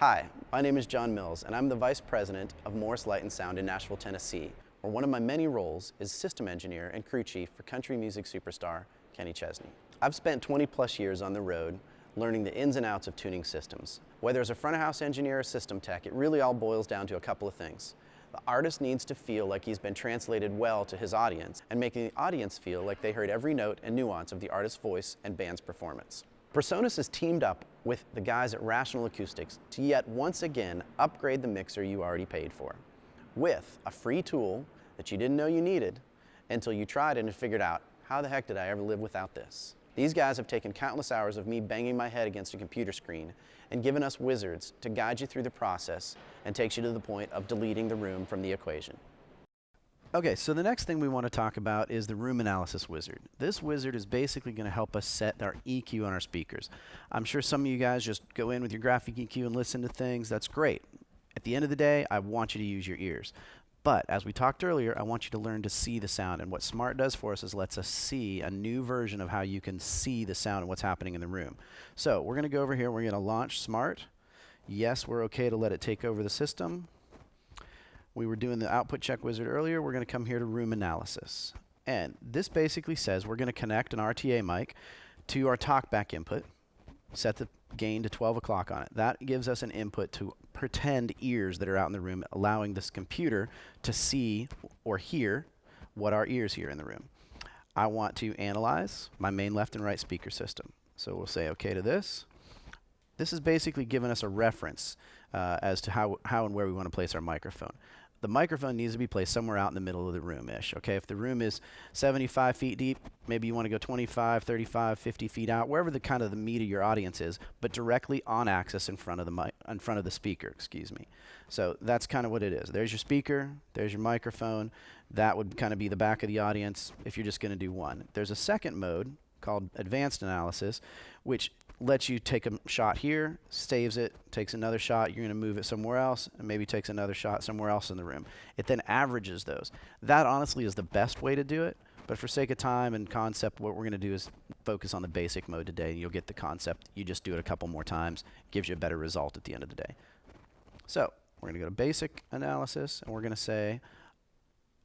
Hi, my name is John Mills, and I'm the Vice President of Morris Light and Sound in Nashville, Tennessee, where one of my many roles is system engineer and crew chief for country music superstar Kenny Chesney. I've spent 20 plus years on the road learning the ins and outs of tuning systems. Whether as a front of house engineer or system tech, it really all boils down to a couple of things. The artist needs to feel like he's been translated well to his audience and making the audience feel like they heard every note and nuance of the artist's voice and band's performance. Presonus has teamed up with the guys at Rational Acoustics to yet once again upgrade the mixer you already paid for with a free tool that you didn't know you needed until you tried it and figured out, how the heck did I ever live without this? These guys have taken countless hours of me banging my head against a computer screen and given us wizards to guide you through the process and takes you to the point of deleting the room from the equation. Okay, so the next thing we want to talk about is the room analysis wizard. This wizard is basically going to help us set our EQ on our speakers. I'm sure some of you guys just go in with your graphic EQ and listen to things. That's great. At the end of the day, I want you to use your ears. But as we talked earlier, I want you to learn to see the sound. And what Smaart does for us is lets us see a new version of how you can see the sound and what's happening in the room. So we're going to go over here. We're going to launch Smaart. Yes, we're okay to let it take over the system. We were doing the output check wizard earlier. We're going to come here to room analysis. And this basically says we're going to connect an RTA mic to our talkback input, set the gain to 12 o'clock on it. That gives us an input to pretend ears that are out in the room, allowing this computer to see or hear what our ears hear in the room. I want to analyze my main left and right speaker system. So we'll say OK to this. This is basically giving us a reference uh, as to how, how and where we want to place our microphone the microphone needs to be placed somewhere out in the middle of the room-ish, okay? If the room is 75 feet deep, maybe you want to go 25, 35, 50 feet out, wherever the kind of the meat of your audience is, but directly on axis in front of the mic, in front of the speaker, excuse me. So that's kind of what it is. There's your speaker, there's your microphone. That would kind of be the back of the audience if you're just going to do one. There's a second mode called advanced analysis, which lets you take a shot here, saves it, takes another shot, you're going to move it somewhere else, and maybe takes another shot somewhere else in the room. It then averages those. That honestly is the best way to do it, but for sake of time and concept, what we're going to do is focus on the basic mode today. And you'll get the concept. You just do it a couple more times. gives you a better result at the end of the day. So we're going to go to basic analysis, and we're going to say,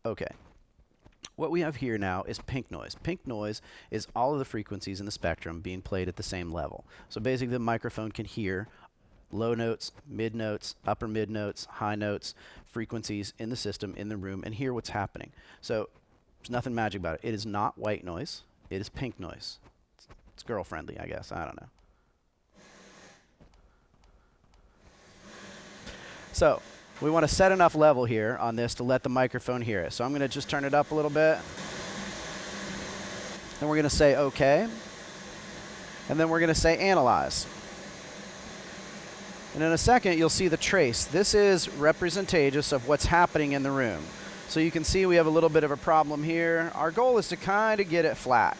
okay, what we have here now is pink noise. Pink noise is all of the frequencies in the spectrum being played at the same level. So basically the microphone can hear low notes, mid notes, upper mid notes, high notes, frequencies in the system, in the room, and hear what's happening. So there's nothing magic about it. It is not white noise. It is pink noise. It's, it's girl-friendly, I guess. I don't know. So we want to set enough level here on this to let the microphone hear it. So I'm going to just turn it up a little bit. Then we're going to say OK. And then we're going to say analyze. And in a second, you'll see the trace. This is representative of what's happening in the room. So you can see we have a little bit of a problem here. Our goal is to kind of get it flat.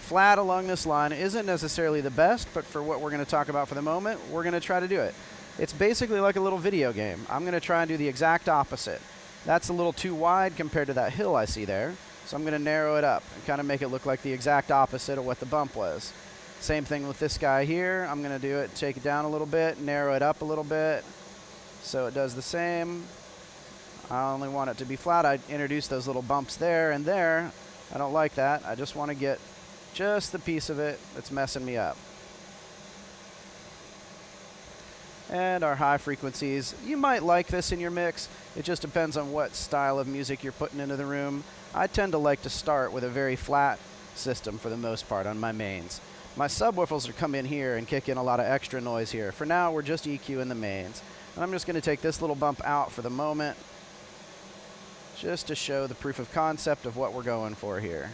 Flat along this line isn't necessarily the best, but for what we're going to talk about for the moment, we're going to try to do it. It's basically like a little video game. I'm going to try and do the exact opposite. That's a little too wide compared to that hill I see there. So I'm going to narrow it up and kind of make it look like the exact opposite of what the bump was. Same thing with this guy here. I'm going to do it, take it down a little bit, narrow it up a little bit. So it does the same. I only want it to be flat. I introduced those little bumps there and there. I don't like that. I just want to get just the piece of it that's messing me up. And our high frequencies. You might like this in your mix. It just depends on what style of music you're putting into the room. I tend to like to start with a very flat system for the most part on my mains. My subwoofers will come in here and kick in a lot of extra noise here. For now, we're just EQing the mains. And I'm just going to take this little bump out for the moment just to show the proof of concept of what we're going for here.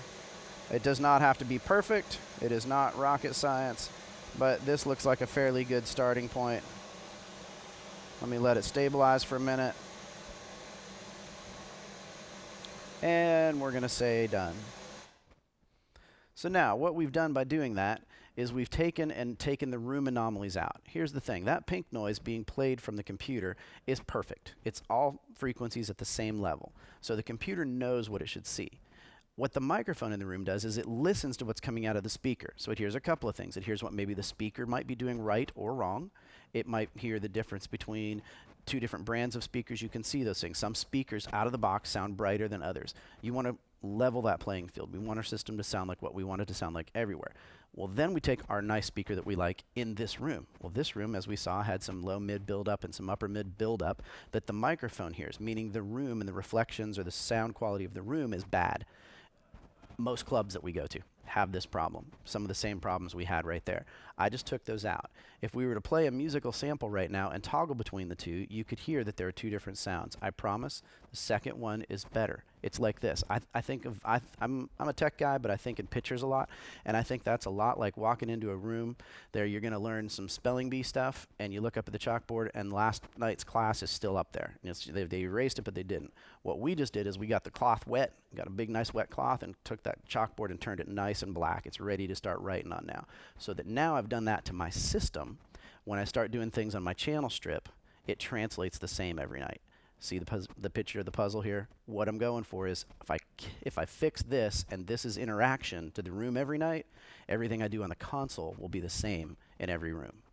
It does not have to be perfect. It is not rocket science, but this looks like a fairly good starting point. Let me let it stabilize for a minute. And we're going to say done. So now what we've done by doing that is we've taken and taken the room anomalies out. Here's the thing. That pink noise being played from the computer is perfect. It's all frequencies at the same level. So the computer knows what it should see. What the microphone in the room does is it listens to what's coming out of the speaker. So it hears a couple of things. It hears what maybe the speaker might be doing right or wrong. It might hear the difference between two different brands of speakers. You can see those things. Some speakers out of the box sound brighter than others. You want to level that playing field. We want our system to sound like what we want it to sound like everywhere. Well, then we take our nice speaker that we like in this room. Well, this room, as we saw, had some low mid buildup and some upper mid buildup that the microphone hears, meaning the room and the reflections or the sound quality of the room is bad most clubs that we go to have this problem. Some of the same problems we had right there. I just took those out. If we were to play a musical sample right now and toggle between the two, you could hear that there are two different sounds. I promise the second one is better. It's like this. I, th I think of, I th I'm, I'm a tech guy, but I think in pictures a lot. And I think that's a lot like walking into a room there, you're going to learn some spelling bee stuff, and you look up at the chalkboard, and last night's class is still up there. They, they erased it, but they didn't. What we just did is we got the cloth wet, got a big, nice wet cloth, and took that chalkboard and turned it nice and black. It's ready to start writing on now. So that now I've done that to my system. When I start doing things on my channel strip, it translates the same every night. See the, the picture of the puzzle here? What I'm going for is if I, if I fix this and this is interaction to the room every night, everything I do on the console will be the same in every room.